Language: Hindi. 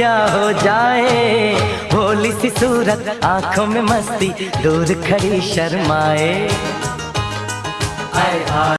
क्या हो जाए होली सी सूरत आँखों में मस्ती दूर खड़ी शर्माए।